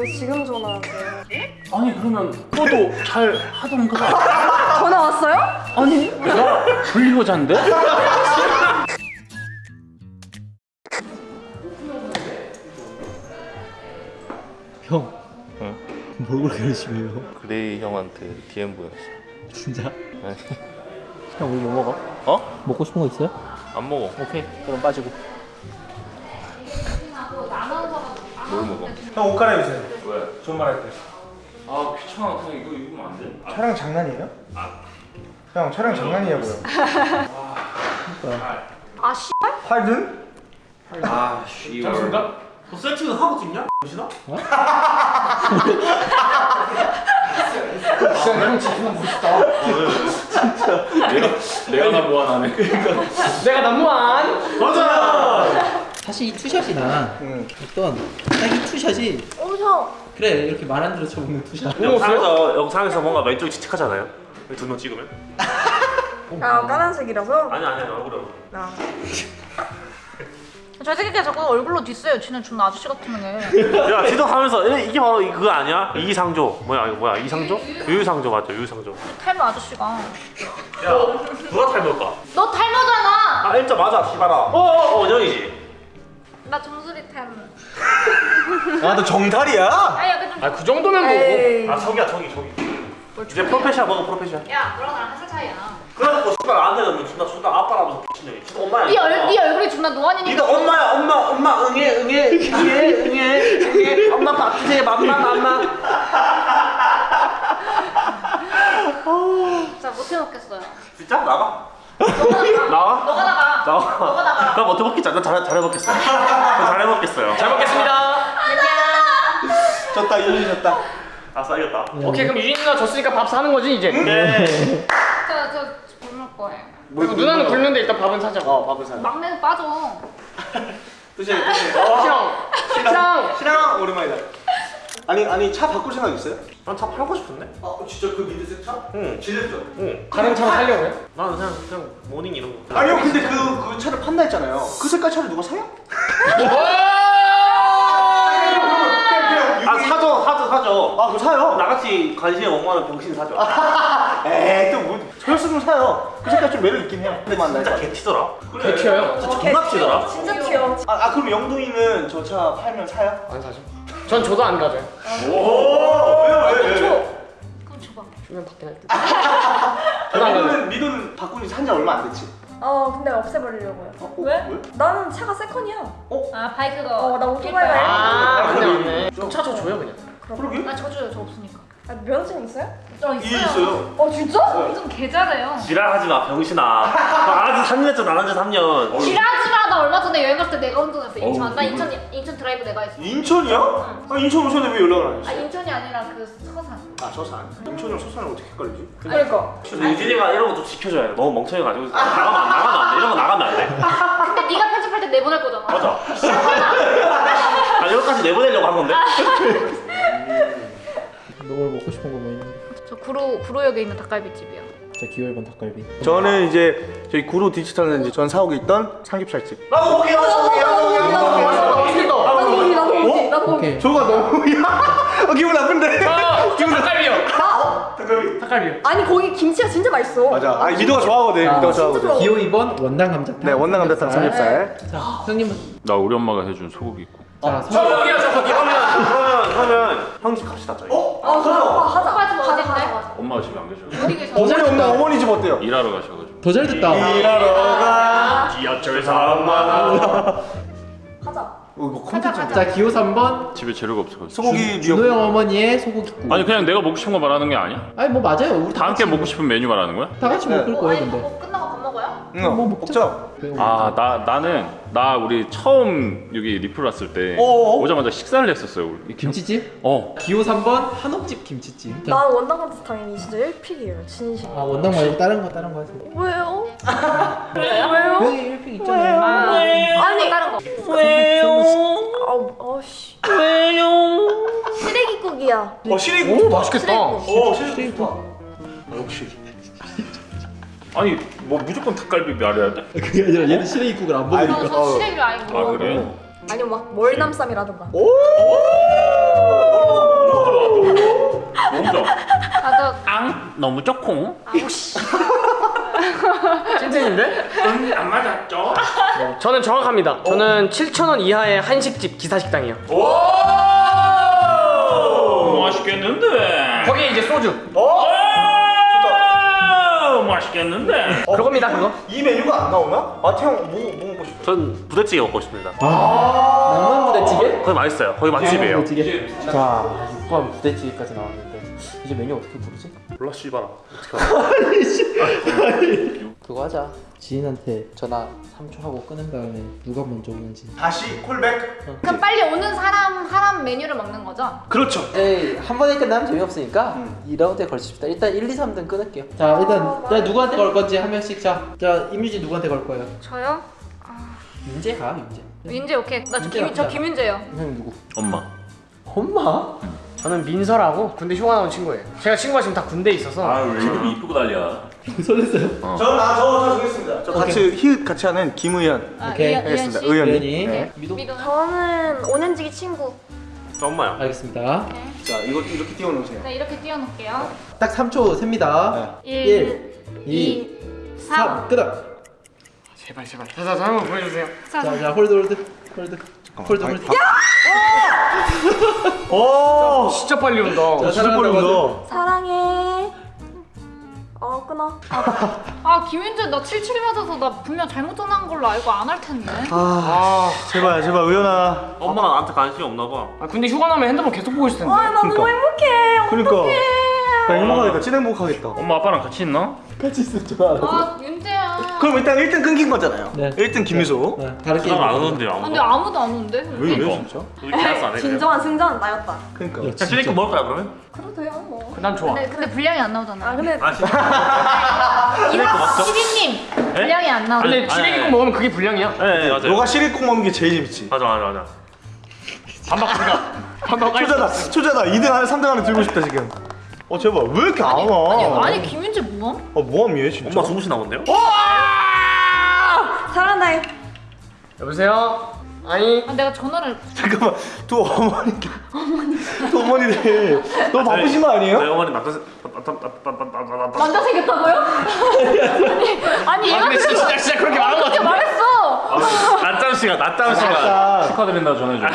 왜 지금 전화하세요? 아니 그러면 그것도 잘 하던가 전화 왔어요? 아니 내가 불리여자인데? 형. 응? 뭘 그렇게 열심히 해요? 그레이 형한테 DM 보냈어. 진짜? 아니, 형 우리 뭐 먹어? 어? 먹고 싶은 거 있어요? 안 먹어. 오케이 그럼 빠지고 뭘 먹어? 형 옷 갈아입으세요. 왜? 존말할 때. 아 귀찮아. 그냥 이거 입으면 안 돼? 촬영 장난이에요? 형 촬영 장난이냐고요. 아 씨. 팔든? 아 씨발. 너 세팅은 하고 찍냐? 보시나? 내가 내가 나 뭐하나네 내가 넘무한 맞아. 사실 이 two shot이나 응. 어떤 딱 이 two shot이 엄청. 그래 이렇게 말 안 들어 쳐먹는 two shot 영상에서 영상에서 뭔가 왼쪽이 칙칙하잖아요. 두 명 찍으면? 아 까만색이라서. 아니 아니 얼굴 얼굴. 나. 잘생기게 자꾸 얼굴로 디스요. 지는 존나 아저씨 같은 게. 야 지도 하면서 에, 이게 바로 이- 그거 아니야? 이상조 뭐야 이거 뭐야 이상조? 유유상조 맞죠 유유상조. 탈모 아저씨가. 야 누가 탈모일까? 너 탈모잖아. 아 일자 맞아 씨발아. 어어 원영이지. 나 정수리 탈모. 아너 정탈이야? 아 약간 좀. 아그 정도면 에이. 아 저기야 저기 저기. 이제 프로페셔널 먹어 프로페셔널. 야 너랑 나랑 한살 차이야. 그래갖고 씨발 나한테 는 존나 존나 아빠라면서 미친 놈이. 진짜 엄마야. 네 얼, 네 얼굴이 존나 노안이니까. 니도 엄마야 엄마 엄마 응애 응애 응애 응애 응애 엄마 밥 주세요 맘마 맘마. 진짜 못 해 먹겠어요. 진짜 나가. 나가? 너가 나가. 나가. 너가 나가. 그럼 어떻게 먹겠지? 난 잘, 잘해 먹겠어요. 저 잘해 먹겠어요. 잘 먹겠습니다. 졌다 이윤이 졌다. 아싸 이겼다. 오케이 그럼 유진 누나 졌으니까 밥 사는 거지 이제 네. 저 저 굶을 거예요. 그리고 누나는 굶는데 일단 밥은 사자 어 밥을 사. 막내는 빠져. 드세요 드세요. 어. 시랑 시랑 신랑 오랜만이다. 아니 아니 차 바꿀 생각 있어요? 난 차 팔고 싶은데? 아 진짜 그 민트색 차? 응. 질렸죠? 응. 다른 차로 살려고요? 나는 그냥 그냥 모닝 이런 거. 아니요 근데 그, 그 차를 판다 했잖아요. 그 색깔 차를 누가 사요? 아 사줘 사줘 사줘. 아 그거 사요. 나같이 관심이 멍멍한 병신 사줘. 에이 또뭐 저였으면 사요. 그 색깔 좀 매력 있긴 해요. 근데 진짜 거. 개튀더라. 개 튀어요? 진짜 존나 튀더라. 진짜 튀어. 아, 아 그럼 영동이는 저 차 팔면 사요? 안 사죠 전 저도 안 가져요 오 왜요 왜 왜? 그럼 줘봐. 주면 받긴 할 듯 저도 안 가져요 미도는 미도는 바꾼 지산지 얼마 안 됐지? 어 근데 없애버리려고요. 어, 어, 왜? 왜? 나는 차가 세컨이야. 아 바이크가. 어나 오토바이가. 아 아, 맞네. 맞네 차저 줘요 그냥 그러게? 나 저줘요 저 없으니까. 아 면허증 있어요? 저이 있어요. 어 진짜? 좀 개잘해요. 지랄하지 마 병신아. 나한테 3년 했잖아 나한테 3년. 지랄하지 마. 나 얼마 전에 여행 갔을 때 내가 운전했어. 인천. 나 인천 인천 드라이브 내가 했어. 인천이야? 아 인천 오셨는데 왜 연락을 안 했어? 인천이 아니라 그 서산. 아 저산. 인천이랑 서산을 어떻게 헷갈리지? 그러니까. 유진이가 이런 거 좀 지켜줘야 돼. 너무 멍청해가지고 나가면 안 나가면 안 돼. 이런 거 나가면 안 돼. 근데 네가 편집할 때 내보낼 거잖아. 맞아. 아 이거까지 내보내려고 한 건데. 너뭘 먹고 싶은 거뭐 있는데 저 구로 구로역에 있는 닭갈비집이요. 자 기호일번 닭갈비 저는 이제 저희 구로 디지털은 이제 전 사옥에 있던 삼겹살집. 나도 볼게요. 나도 볼게요. 나도 거기 나도 거기 나도 거기. 오케이 저가 너무 어, 기분 나쁜데. 기분 닭갈비요 잠깐만. 닭갈비요 아니 거기 김치가 진짜 맛있어. 맞아. 아 미도가 좋아하거든. 아, 미도가 좋아하거든. 좋아. 기호 2번 원당 감자탕 네 원남 감자탕 삼겹살. 자 형님은 나 우리 엄마가 해준 소고기국 자저저 거기 그러면 그러면 그러면 형집 갑시다 저희. 어? 아 그럼 아, 하자. 가자, 어딘데? 가자, 가자. 엄마가 집에 안 계셔? 어머니 엄마 어머니 집 어때요? 일하러 가셔가지고 더 잘 됐다 일하러 가. 지하철 사마. 가자. 어, 이거 컨텐츠. 자 기호 3번 집에 재료가 없어가지고 소고기 준호 형 어머니의 소고기국 아니 그냥 내가 먹고 싶은 거 말하는 게 아니야? 아니 뭐 맞아요 우리 다 함께 먹고 싶은 메뉴 말하는 거야? 다 같이 네. 먹을 어, 거예요 근데 뭐 끝나고 밥 응. 뭐 먹자. 아 나 나는 나 우리 처음 여기 리플 왔을 때 어어? 오자마자 식사를 했었어요 우리 김치찜? 어 기호 3번 한옥집 김치찜 자, 난 원당 감자탕이 진짜 1pick이에요. 진심. 아 원당 말고 다른 거 다른 거 하세요 왜요? 왜요? 여기 1pick 있잖아요 아, 아니 다른 거. 아우 아씨. 왜요? 시래기국이야. 어. 오 맛있겠다 어 시리고. 시리고. 아, 역시. 아니 뭐 무조건 닭갈비 말해야 돼? 그게 아니라 얘는 시래기국을 안 먹으니까 저 시래기를 아예 못 아, 뭐 그래? 아니면 막 월남쌈이라던가 오! 앙 너무 쪼콩. 찐텐인데? 아, 음, 안 맞았죠? 저는 정확합니다. 어. 저는 7,000원 이하의 한식집 기사식당이요. 오! 맛있겠는데? 거기에 이제 소주. 맛있겠는데. 그겁니다, 그거. 이 메뉴가 안 나오나? 마태 형 뭐, 뭐 먹고 싶어? 전 부대찌개 먹고 싶습니다. 낭만 부대찌개? 거기 맛있어요. 거기 맛집이에요. 부대찌개. 자, 6번 부대찌개까지 나왔는데 이제 메뉴 어떻게 부르지? 몰라 씨발아. 그거 하자. 지인한테 전화 3초 하고 끊은 다음에 누가 먼저 오는지. 다시 콜백. 그럼 빨리 오는 사람 하람 메뉴를 먹는 거죠? 그렇죠. 에이 한 번에 끝나면 재미없으니까 2라운드에 걸칩시다. 일단 1, 2, 3등 끊을게요. 자 일단 자, 누구한테 걸 건지 한 명씩 자. 자 임유진 누구한테 걸 거예요? 저요? 윤재 가 윤재. 윤재 오케이. 나저 윤재 김, 저 김윤재요. 형 누구? 엄마. 엄마? 저는 민서라고 군대 휴가 나온 친구예요. 제가 친구가 지금 다 군대에 있어서 아왜 이렇게 이쁘고 난리야. 설렜어요. 저는 아, 저, 저 정했습니다. 저 같이 히읗 같이 하는 김의현. 아, 오케이. 씨. 의현이. 네. 미도. 미도. 저는 오년지기 친구. 저 엄마야. 알겠습니다. 자, 이거 이렇게 띄워놓으세요. 네 이렇게 띄워놓을게요. 딱 3초 셉니다. 1, 2, 2, 3. 3. 끊어. 제발 제발. 자자 자, 한번 보여주세요. 자, 자 hold hold hold. hold hold. 오! 진짜 빨리 온다. 자, 진짜 하세요. 빠른다. 사랑해. 어 끊어. 아 김윤재 나 77 맞아서 나 분명 잘못 전화한 걸로 알고 안 할 텐데. 아, 제발, 제발, 의현아. 엄마가 나한테 관심이 없나 봐. 아, 군대 휴가 나면 핸드폰 계속 보고 있을 텐데. 아, 나 너무 행복해. 그러니까. 나 행복하겠다. 찐 행복하겠다. 엄마 아빠랑 같이 있나? 같이 있을 줄 알아. 아 윤재야. 그럼 일단 1등 끊긴 거잖아요. 네. 1등 김미소. 네, 다른 게임. 안 오는데 아, 아무도. 근데 아무도 안 오는데? 왜, 왜 그러니까. 진짜? 우리 계약서 안 해. 그냥. 진정한 승자는 나였다. 그러니까. 자, 시리코 먹을까요 그러면? 그래도 돼요 뭐. 난 좋아. 근데, 근데 분량이 안 나오잖아. 아 근데 아 진짜? 이거 시리님 분량이 안 나오잖아. 근데 아니. 먹으면 그게 불량이야. 네, 네 맞아요. 너가 시리국 먹는 게 제일 재밌지. 맞아 맞아 맞아. 반박 반박 깔 초자다, 초자다. 2등 안에 3등 안에 들고 싶다 지금. 어 제발 왜 이렇게 안 와? 아니 아니 김윤재 뭐함? 어 뭐함이에요 진짜? 엄마 숨쉬나 본데요? 사랑해. 여보세요? 아니 아, 내가 전화를 잠깐만 두 어머니 두 어머니들 너무 바쁘신 거 아니에요? 저희 어머니 남자 남자 남자 생겼다고요? 아니 아니 아 얘가 근데 진짜 진짜, 진짜 그렇게 말한 거 그렇게 같은데 말했어. 시간 낮잠 시간 자, 축하드린다 전해줘.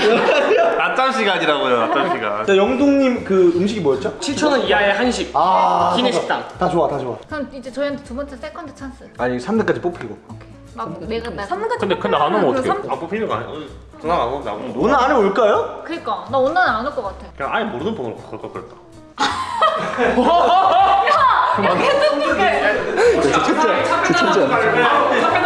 낮잠 시간이라고요 낮잠 시간. 자 영동님 그 음식이 뭐였죠? 7,000원 이하의 한식 아 기사식당 다 좋아 다 좋아. 그럼 이제 저희한테 두 번째 second chance. 아니 3등까지 뽑히고. 막 내가 나. 3등까지 근데 근데 안 오면 어떡해? 안 뽑히는 거 아니야? 전화 안 오면 안 오면 오늘 안에 올까요? 그니까 나 오늘은 안올 것 같아. 그냥 아예 모르는 번호로 걸걸 그랬다. 줄 알고 바로 전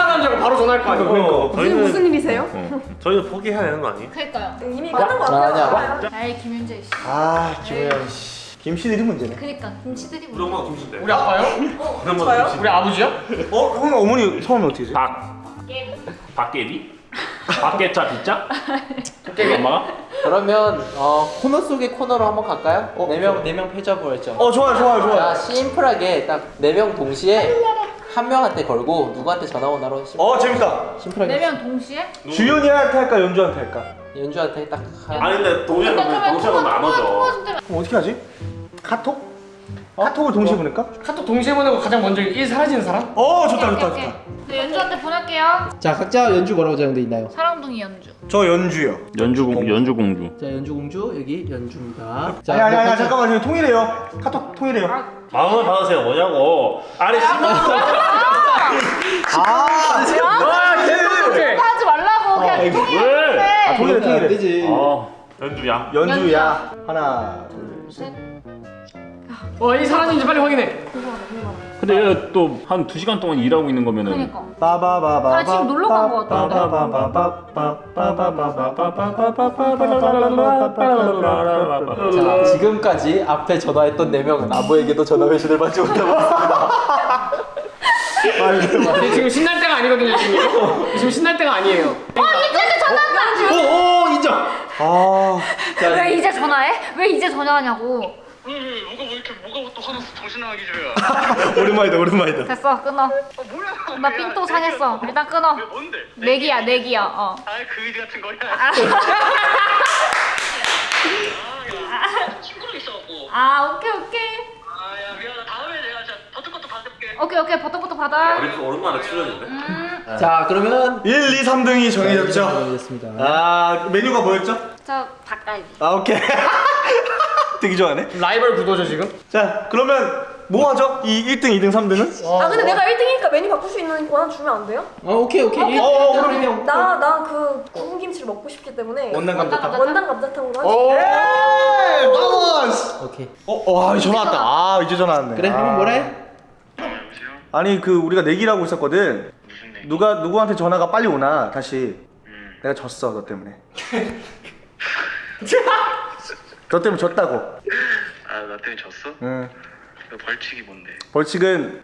화할 거 아니야 그러니까. 무슨 무슨 일이세요? 어. 저희는 포기해야 되는 거 아니에요? 그니까요. 이미 끝난 거 같아요. 아이 김윤재 씨. 아 김혜연 씨. 김씨들이 문제네. 그니까 김치들이 우리 엄마가 김치인데. 우리 아빠요? 우리 엄마가 김치. 우리 아버지요? 어? 형 어머니 성함이 어떻게 되세요? 박 박개비? 박개차 비자? 엄마가? 그러면 어, 코너 속의 코너로 한번 갈까요? 네명네명 패자부 했죠. 어 좋아요 좋아요 좋아요. 자 심플하게 딱네명 동시에 한 명한테 걸고 누구한테 전화 오나로 심, 어 재밌다. 심플하게 네명 동시에? 주연이한테 할까 연주한테 할까? 연주한테 딱 한. 아니 근데 동시에 그러면 동시에 보면 안 오죠. 그럼 어떻게 하지? 카톡? 카톡을 동시에 보낼까? 카톡 동시에 보내고 가장 먼저 일 사라지는 사람? 어 좋다 오케이, 좋다 오케이, 좋다. 네, 연주한테 보낼게요. 자 각자 연주 뭐라고 정돼 있나요? 사랑둥이 연주. 저 연주요. 연주 공 연주 공주. 자 연주 공주 여기 연주입니다. 자 아니 아니 아니 잠깐만 지금 통일해요. 카톡 통일해요. 마 음을 받으세요 뭐냐고. 아니 10만 원. 아, 오케이 하지 말라고 그냥 통일해. 왜? 아, 통일해 통일해. 되지. 어 연주야. 연주야. 하나 둘 셋. 어이 사라진지 빨리 확인해 근데 얘가 또한두 시간 동안 일하고 있는 거면은 그니까. 빠바바바. 아, 지금 놀러 간것 같은데? 자 지금까지 앞에 전화했던 네 명은 아무에게도 전화 회신을 받지 못하고 있습니다. 근데 지금 신날 때가 아니거든요 지금 지금 신날 때가 아니에요 어 이제 전화한다. 오오 인정. 아. 왜 이제 전화해? 왜 이제 전화하냐고. 오랜만이다 오랜만이다. 됐어 끊어. 나 삔또 상했어. 일단 끊어. 뭔데? 내기야 내기야. 어. 아이 그지 같은 거야. 친구랑 있어갖고. 아 오케이 오케이. 아야 미안하다. 다음에 내가 오케이 오케이 버터부터 받아. 우리 또 오랜만에 출연인데. 자 그러면 1, 2, 3등이 정해졌죠? 정해졌습니다. 아 메뉴가 뭐였죠? 저 닭갈비. 아 오케이 되게 좋아하네 라이벌 구도죠 지금? 자 그러면 뭐 하죠? 이 1등, 2등, 3등은? 아 근데 내가 1등이니까 메뉴 바꿀 수 있는 권한 주면 안 돼요? 어 오케이 오케이. 어, 어, 그럼 나나그 구운 김치를 먹고 싶기 때문에 원단 감자탕 원단 감자탕으로 오. 하지. 에이 바보스 오케이. 어, 와 전화 왔다 아 이제 전화 왔네 그래 아. 한번 뭐라 해? 아니 그 우리가 내기를 하고 있었거든 누가 누구한테 전화가 빨리 오나 다시 내가 졌어 너 때문에 너 때문에 졌다고 아, 나 때문에 졌어? 응 그 벌칙이 뭔데? 벌칙은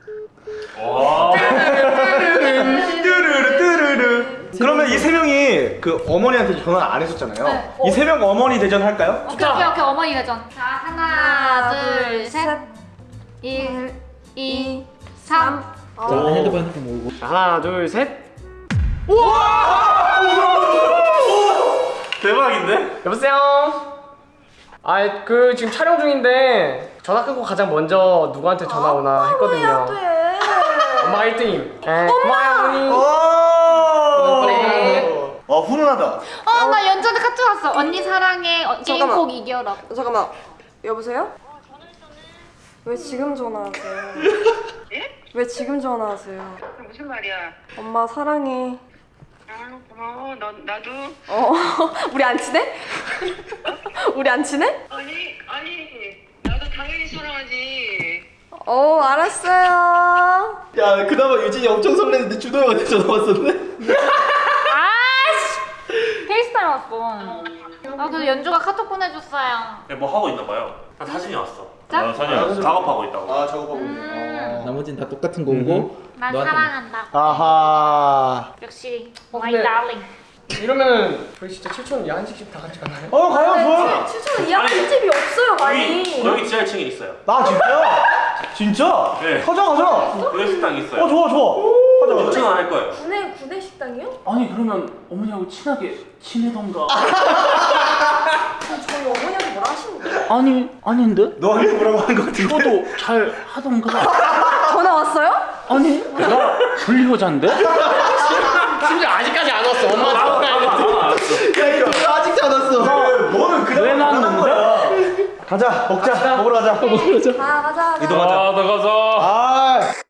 뚜루루 뚜루루 그러면 이 세 명이 그 어머니한테 전화 안 했었잖아요 네. 이 세 명 어머니 대전 할까요? 오케이 오케이 오케이 어머니 대전. 자 하나 둘 셋. 1 2 3 자 핸드폰 핸드폰 모으고. 자, 하나 둘 셋. 대박인데? 여보세요. 아 그 지금 촬영 중인데 전화 끊고 가장 먼저 누구한테 전화 오나 했거든요. 돼. 엄마 1등임. 네, 고마워요 오! 어머니. 네. 어 훈훈하다 어 나 연전에 카트 왔어. 언니 사랑해. 어, 게임 잠깐만. 꼭 이겨라. 잠깐만. 여보세요? 왜 지금 전화하세요? 왜 지금 전화하세요? 무슨 말이야? 엄마 사랑해. 아, 고마워. 너, 나도. 어, 우리 안 친해? 우리 안 친해? 아니, 아니. 나도 당연히 사랑하지. 어, 알았어요. 야 그나마 유진이 엄청 설레는데 준호 형한테 전화 왔었네 아씨. FaceTime 왔어. 아 근데 연주가 카톡 보내줬어요. 뭐 하고 있나 봐요. 한 사진이 왔어. 자? 아, 사진 작업하고 있다고. 아 작업하고 있네 음. 나머지는 다 똑같은 거고. 난 너한테 사랑한다. 아하 역시 어, 마 이. 이러면은 저희 진짜 7천 야한식집 다 같이 가나요? 어 가요 좋아 추천 이야기 집이 없어요, 많이. 여기 여기 지하 1층에 있어요. 나 진짜? 진짜? 네. 가자 가자 구내 식당 있어요. 어 좋아 좋아 가자 가자 6층은 할 거예요. 구내 구내 식당이요? 아니 그러면 어머니하고 친하게 지내던가 그럼 저희 어머니한테 뭐라 하시는 거예요? 아니 아닌데? 너한테 뭐라고 하는 거 같은데 저도 잘 하던가 전화 왔어요? 아니 나 불효자인데? 심지어 아직까지 안 왔어. 엄마 전화 가야 돼. 야 이거 아직도 안 왔어 너는 그냥 왜 나는 거야 가자 먹자 먹으러 가자 먹으러 가자 가 가자. 이동하자 아 나가자 아